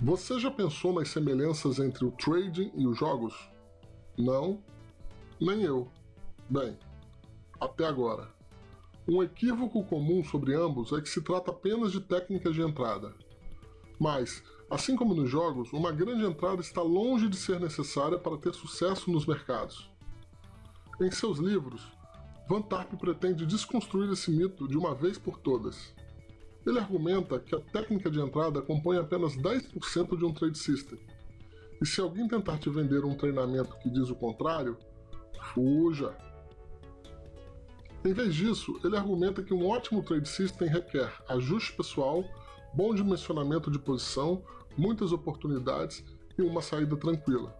Você já pensou nas semelhanças entre o trading e os jogos? Não, nem eu. Bem, até agora. Um equívoco comum sobre ambos é que se trata apenas de técnicas de entrada. Mas, assim como nos jogos, uma grande entrada está longe de ser necessária para ter sucesso nos mercados. Em seus livros, Van Tarp pretende desconstruir esse mito de uma vez por todas. Ele argumenta que a técnica de entrada compõe apenas 10% de um trade system. E se alguém tentar te vender um treinamento que diz o contrário, fuja. Em vez disso, ele argumenta que um ótimo trade system requer ajuste pessoal, bom dimensionamento de posição, muitas oportunidades e uma saída tranquila.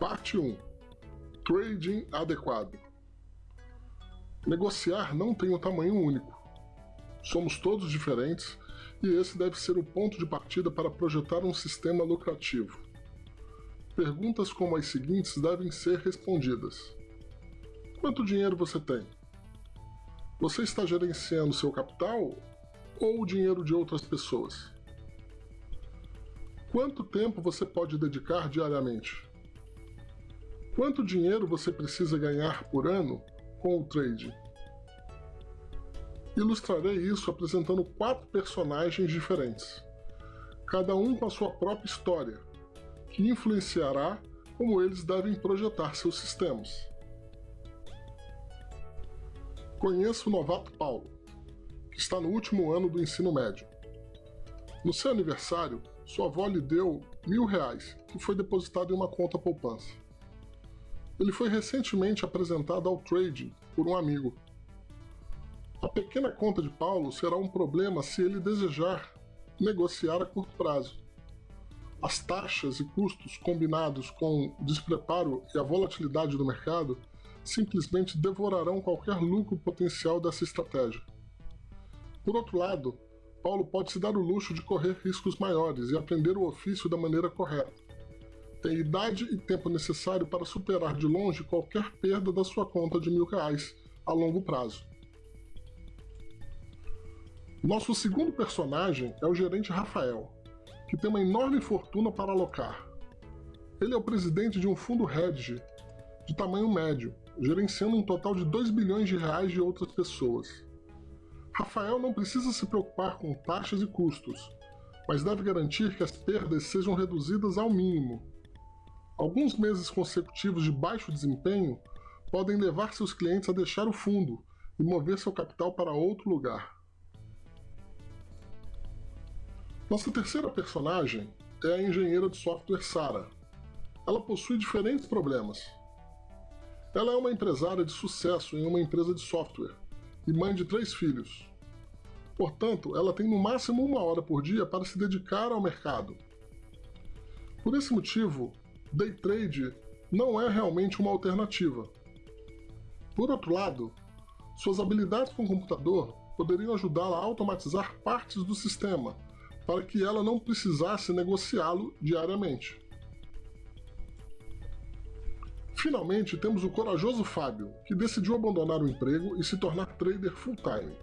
Parte 1 Trading adequado Negociar não tem um tamanho único. Somos todos diferentes e esse deve ser o ponto de partida para projetar um sistema lucrativo. Perguntas como as seguintes devem ser respondidas. Quanto dinheiro você tem? Você está gerenciando seu capital ou o dinheiro de outras pessoas? Quanto tempo você pode dedicar diariamente? Quanto dinheiro você precisa ganhar por ano com o trade. Ilustrarei isso apresentando quatro personagens diferentes, cada um com a sua própria história, que influenciará como eles devem projetar seus sistemas. Conheço o novato Paulo, que está no último ano do ensino médio. No seu aniversário, sua avó lhe deu mil reais, que foi depositado em uma conta poupança. Ele foi recentemente apresentado ao trading por um amigo. A pequena conta de Paulo será um problema se ele desejar negociar a curto prazo. As taxas e custos combinados com o despreparo e a volatilidade do mercado simplesmente devorarão qualquer lucro potencial dessa estratégia. Por outro lado, Paulo pode se dar o luxo de correr riscos maiores e aprender o ofício da maneira correta tem idade e tempo necessário para superar de longe qualquer perda da sua conta de mil reais a longo prazo. Nosso segundo personagem é o gerente Rafael, que tem uma enorme fortuna para alocar. Ele é o presidente de um fundo hedge de tamanho médio, gerenciando um total de 2 bilhões de reais de outras pessoas. Rafael não precisa se preocupar com taxas e custos, mas deve garantir que as perdas sejam reduzidas ao mínimo Alguns meses consecutivos de baixo desempenho podem levar seus clientes a deixar o fundo e mover seu capital para outro lugar. Nossa terceira personagem é a engenheira de software Sara. Ela possui diferentes problemas. Ela é uma empresária de sucesso em uma empresa de software e mãe de três filhos. Portanto, ela tem no máximo uma hora por dia para se dedicar ao mercado. Por esse motivo, day trade não é realmente uma alternativa. Por outro lado, suas habilidades com o computador poderiam ajudá-la a automatizar partes do sistema, para que ela não precisasse negociá-lo diariamente. Finalmente, temos o corajoso Fábio, que decidiu abandonar o emprego e se tornar trader full-time.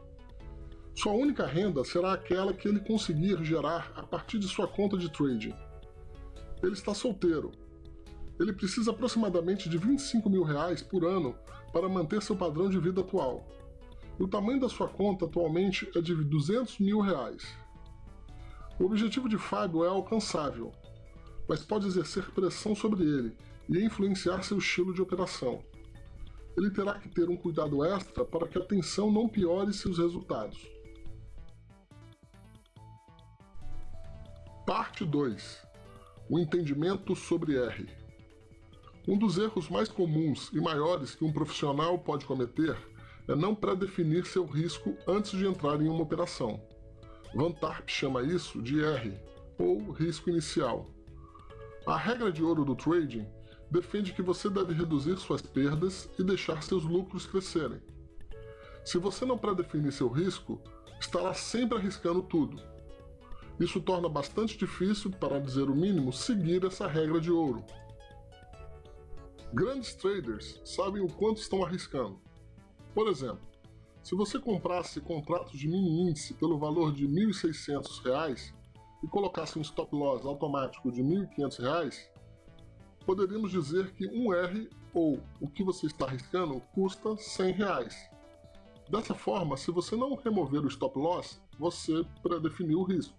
Sua única renda será aquela que ele conseguir gerar a partir de sua conta de trading. Ele está solteiro ele precisa aproximadamente de 25 mil reais por ano para manter seu padrão de vida atual. O tamanho da sua conta atualmente é de 200 mil reais. O objetivo de Fábio é alcançável, mas pode exercer pressão sobre ele e influenciar seu estilo de operação. Ele terá que ter um cuidado extra para que a tensão não piore seus resultados. Parte 2 O entendimento sobre R um dos erros mais comuns e maiores que um profissional pode cometer é não pré-definir seu risco antes de entrar em uma operação. Van Tarp chama isso de R, ou risco inicial. A regra de ouro do trading defende que você deve reduzir suas perdas e deixar seus lucros crescerem. Se você não pré-definir seu risco, estará sempre arriscando tudo. Isso torna bastante difícil, para dizer o mínimo, seguir essa regra de ouro. Grandes traders sabem o quanto estão arriscando. Por exemplo, Se você comprasse contratos de mini índice pelo valor de R$ 1.600 e colocasse um stop loss automático de R$ 1.500, poderíamos dizer que um R ou o que você está arriscando custa 100 reais. Dessa forma, se você não remover o stop loss, você predefiniu o risco.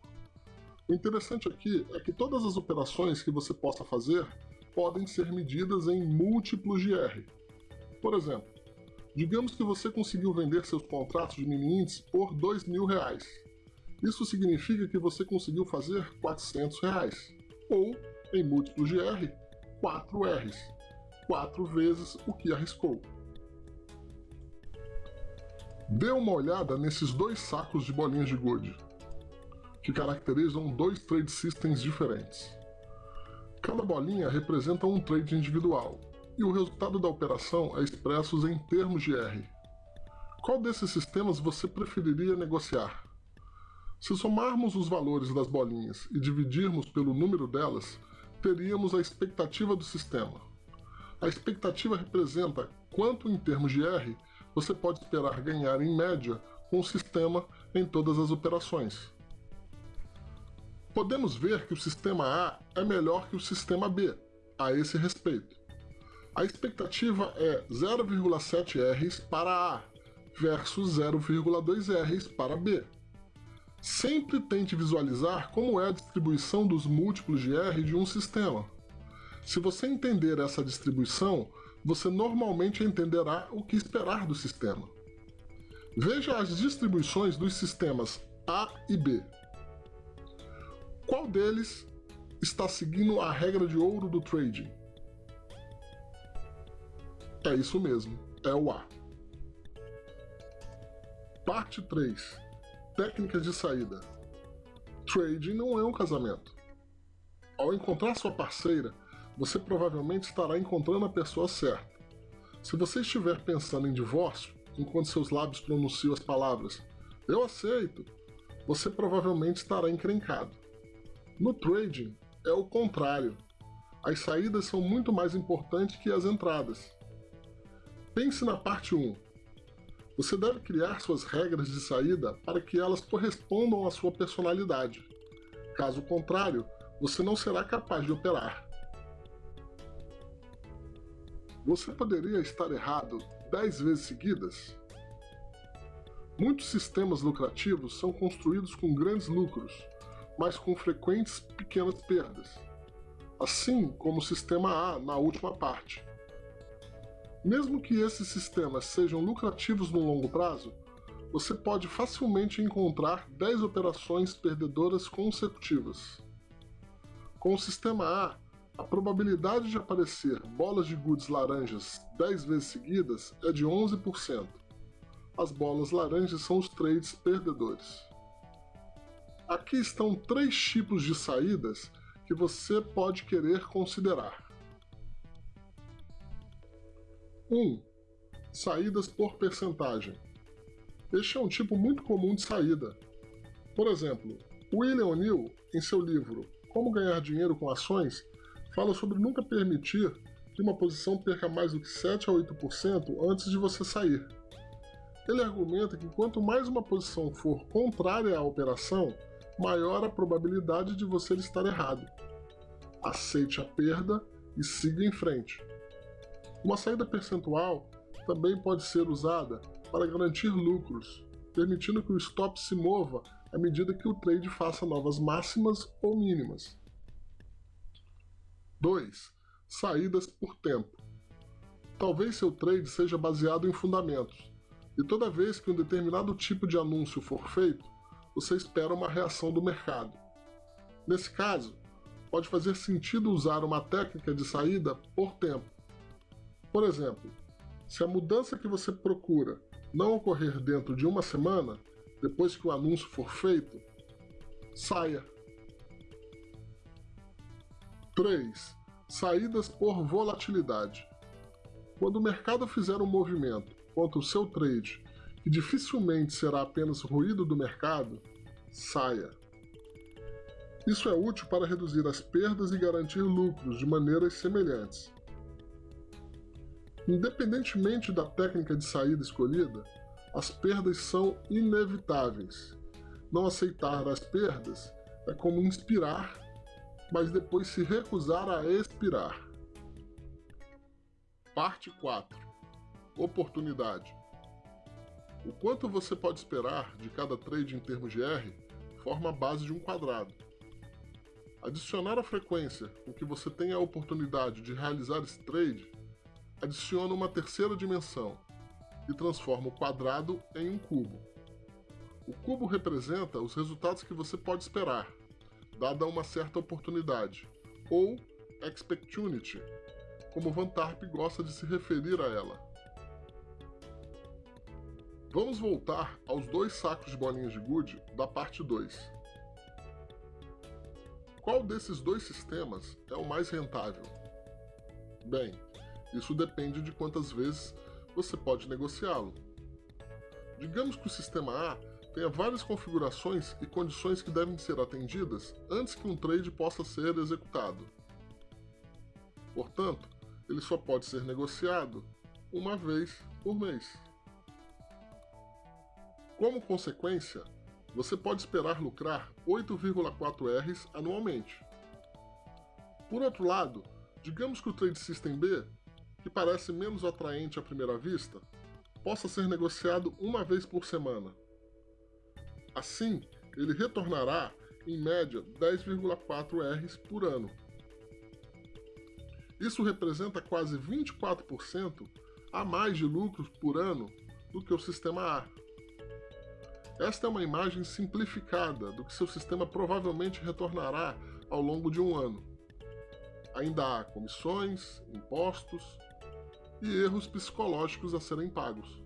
O interessante aqui é que todas as operações que você possa fazer podem ser medidas em múltiplos de R. Por exemplo, digamos que você conseguiu vender seus contratos de mini índice por R$ 2.000. Isso significa que você conseguiu fazer 400 reais, ou, em múltiplos de R, 4 R's, 4 vezes o que arriscou. Dê uma olhada nesses dois sacos de bolinhas de gude, que caracterizam dois trade systems diferentes. Cada bolinha representa um trade individual, e o resultado da operação é expresso em termos de R. Qual desses sistemas você preferiria negociar? Se somarmos os valores das bolinhas e dividirmos pelo número delas, teríamos a expectativa do sistema. A expectativa representa quanto, em termos de R, você pode esperar ganhar em média com o sistema em todas as operações. Podemos ver que o sistema A é melhor que o sistema B a esse respeito. A expectativa é 0,7 Rs para A versus 0,2 Rs para B. Sempre tente visualizar como é a distribuição dos múltiplos de R de um sistema. Se você entender essa distribuição, você normalmente entenderá o que esperar do sistema. Veja as distribuições dos sistemas A e B. Qual deles está seguindo a regra de ouro do trading? É isso mesmo, é o A. Parte 3 Técnicas de saída. Trading não é um casamento. Ao encontrar sua parceira, você provavelmente estará encontrando a pessoa certa. Se você estiver pensando em divórcio, enquanto seus lábios pronunciam as palavras Eu aceito, você provavelmente estará encrencado. No trading, é o contrário. As saídas são muito mais importantes que as entradas. Pense na parte 1. Você deve criar suas regras de saída para que elas correspondam à sua personalidade. Caso contrário, você não será capaz de operar. Você poderia estar errado 10 vezes seguidas? Muitos sistemas lucrativos são construídos com grandes lucros, mas com frequentes pequenas perdas, assim como o sistema A na última parte. Mesmo que esses sistemas sejam lucrativos no longo prazo, você pode facilmente encontrar 10 operações perdedoras consecutivas. Com o sistema A, a probabilidade de aparecer bolas de goods laranjas 10 vezes seguidas é de 11%. As bolas laranjas são os trades perdedores. Aqui estão três tipos de saídas que você pode querer considerar. 1. Saídas por percentagem. Este é um tipo muito comum de saída. Por exemplo, William O'Neill, em seu livro Como Ganhar Dinheiro com Ações, fala sobre nunca permitir que uma posição perca mais do que 7 a 8% antes de você sair. Ele argumenta que quanto mais uma posição for contrária à operação, maior a probabilidade de você estar errado. Aceite a perda e siga em frente. Uma saída percentual também pode ser usada para garantir lucros, permitindo que o stop se mova à medida que o trade faça novas máximas ou mínimas. 2. Saídas por tempo. Talvez seu trade seja baseado em fundamentos, e toda vez que um determinado tipo de anúncio for feito, você espera uma reação do mercado. Nesse caso, pode fazer sentido usar uma técnica de saída por tempo, por exemplo, se a mudança que você procura não ocorrer dentro de uma semana, depois que o anúncio for feito, saia. 3. Saídas por volatilidade. Quando o mercado fizer um movimento contra o seu trade, dificilmente será apenas ruído do mercado, saia. Isso é útil para reduzir as perdas e garantir lucros de maneiras semelhantes. Independentemente da técnica de saída escolhida, as perdas são inevitáveis. Não aceitar as perdas é como inspirar, mas depois se recusar a expirar. Parte 4 Oportunidade O quanto você pode esperar de cada trade em termos de R forma a base de um quadrado. Adicionar a frequência com que você tem a oportunidade de realizar esse trade adiciona uma terceira dimensão e transforma o quadrado em um cubo. O cubo representa os resultados que você pode esperar, dada uma certa oportunidade, ou expectunity, como Van Tarp gosta de se referir a ela. Vamos voltar aos dois sacos de bolinhas de gude da parte 2. Qual desses dois sistemas é o mais rentável? Bem, isso depende de quantas vezes você pode negociá-lo. Digamos que o sistema A tenha várias configurações e condições que devem ser atendidas antes que um trade possa ser executado. Portanto, ele só pode ser negociado uma vez por mês. Como consequência, você pode esperar lucrar 8,4 Rs anualmente. Por outro lado, digamos que o Trade System B que parece menos atraente à primeira vista, possa ser negociado uma vez por semana. Assim, ele retornará, em média, 10,4 Rs por ano. Isso representa quase 24% a mais de lucros por ano do que o sistema A. Esta é uma imagem simplificada do que seu sistema provavelmente retornará ao longo de um ano. Ainda há comissões, impostos, e erros psicológicos a serem pagos.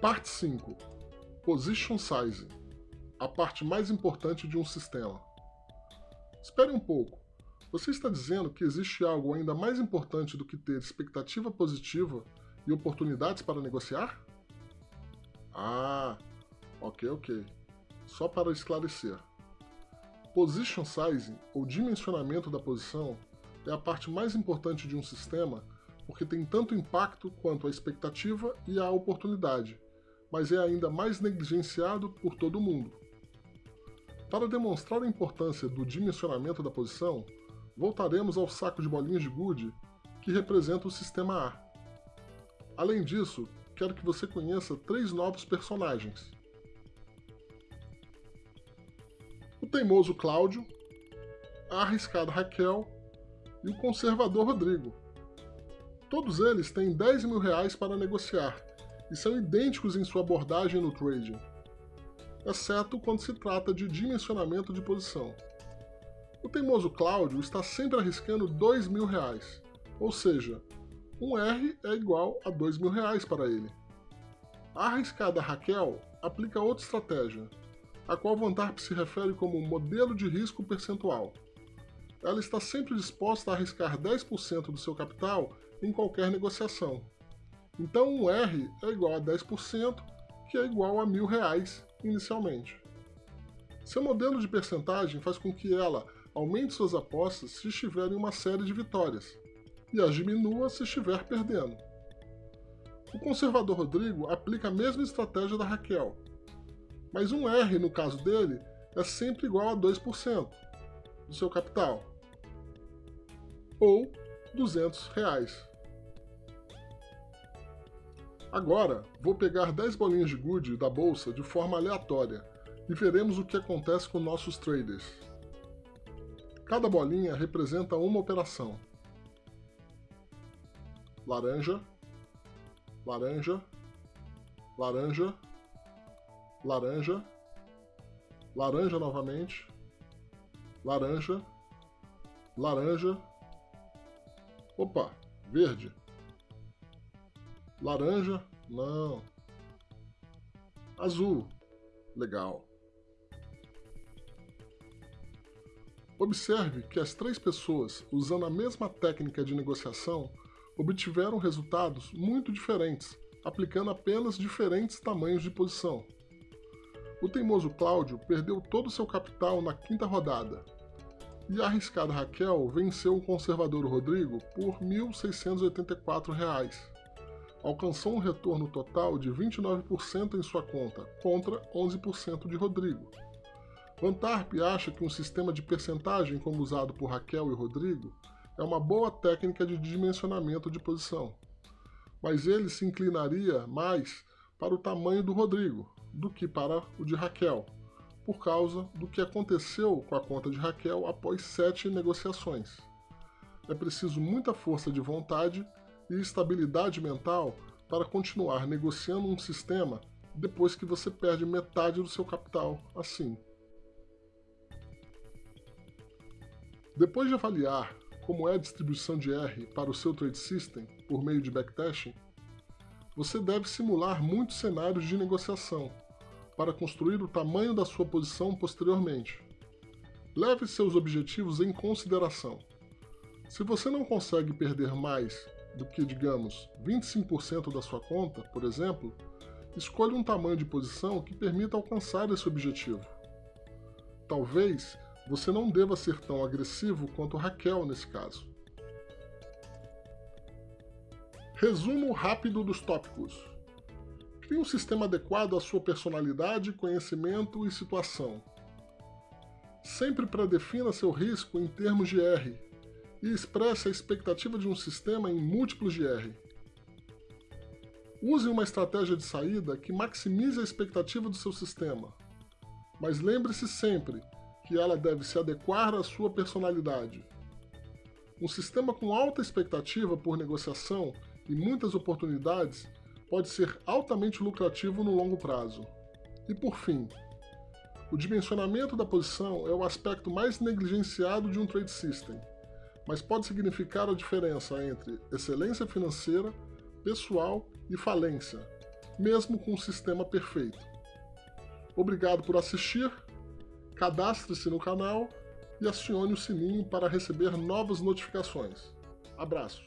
Parte 5 Position Sizing a parte mais importante de um sistema. Espere um pouco. Você está dizendo que existe algo ainda mais importante do que ter expectativa positiva e oportunidades para negociar? Ah, ok, ok. Só para esclarecer. Position Sizing, ou dimensionamento da posição, é a parte mais importante de um sistema porque tem tanto impacto quanto a expectativa e a oportunidade, mas é ainda mais negligenciado por todo mundo. Para demonstrar a importância do dimensionamento da posição, voltaremos ao saco de bolinhas de gude que representa o sistema A. Além disso, quero que você conheça três novos personagens. O teimoso Cláudio, a arriscada Raquel e o conservador Rodrigo. Todos eles têm 10 mil reais para negociar e são idênticos em sua abordagem no trading, exceto quando se trata de dimensionamento de posição. O teimoso Cláudio está sempre arriscando 2 mil reais, ou seja, um R é igual a 2 mil reais para ele. A arriscada Raquel aplica outra estratégia, a qual Van Tarp se refere como modelo de risco percentual ela está sempre disposta a arriscar 10% do seu capital em qualquer negociação. Então um R é igual a 10%, que é igual a mil reais inicialmente. Seu modelo de percentagem faz com que ela aumente suas apostas se estiver em uma série de vitórias, e as diminua se estiver perdendo. O conservador Rodrigo aplica a mesma estratégia da Raquel, mas um R no caso dele é sempre igual a 2% do seu capital, ou 200 reais. Agora, vou pegar 10 bolinhas de gude da bolsa de forma aleatória e veremos o que acontece com nossos traders. Cada bolinha representa uma operação. Laranja, laranja, laranja, laranja, laranja novamente, laranja, laranja, opa, verde, laranja, não, azul, legal. Observe que as três pessoas, usando a mesma técnica de negociação, obtiveram resultados muito diferentes, aplicando apenas diferentes tamanhos de posição. O teimoso Cláudio perdeu todo seu capital na quinta rodada, e a arriscada Raquel venceu o conservador Rodrigo por R$ 1.684, alcançou um retorno total de 29% em sua conta, contra 11% de Rodrigo. Van Tarp acha que um sistema de percentagem como usado por Raquel e Rodrigo é uma boa técnica de dimensionamento de posição, mas ele se inclinaria mais para o tamanho do Rodrigo do que para o de Raquel, por causa do que aconteceu com a conta de Raquel após sete negociações. É preciso muita força de vontade e estabilidade mental para continuar negociando um sistema depois que você perde metade do seu capital assim. Depois de avaliar como é a distribuição de R para o seu trade system por meio de backtesting, você deve simular muitos cenários de negociação para construir o tamanho da sua posição posteriormente. Leve seus objetivos em consideração. Se você não consegue perder mais do que, digamos, 25% da sua conta, por exemplo, escolha um tamanho de posição que permita alcançar esse objetivo. Talvez você não deva ser tão agressivo quanto Raquel nesse caso. Resumo rápido dos tópicos. Crie um sistema adequado à sua personalidade, conhecimento e situação. Sempre predefina seu risco em termos de R e expresse a expectativa de um sistema em múltiplos de R. Use uma estratégia de saída que maximize a expectativa do seu sistema, mas lembre-se sempre que ela deve se adequar à sua personalidade. Um sistema com alta expectativa por negociação e muitas oportunidades pode ser altamente lucrativo no longo prazo. E por fim, o dimensionamento da posição é o aspecto mais negligenciado de um trade system, mas pode significar a diferença entre excelência financeira, pessoal e falência, mesmo com um sistema perfeito. Obrigado por assistir cadastre-se no canal e acione o sininho para receber novas notificações. Abraço!